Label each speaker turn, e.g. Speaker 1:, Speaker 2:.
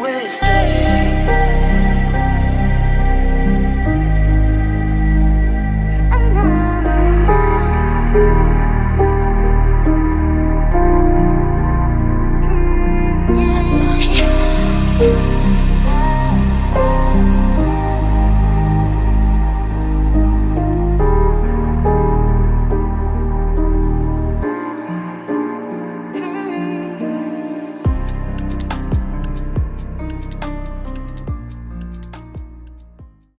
Speaker 1: Will you stay?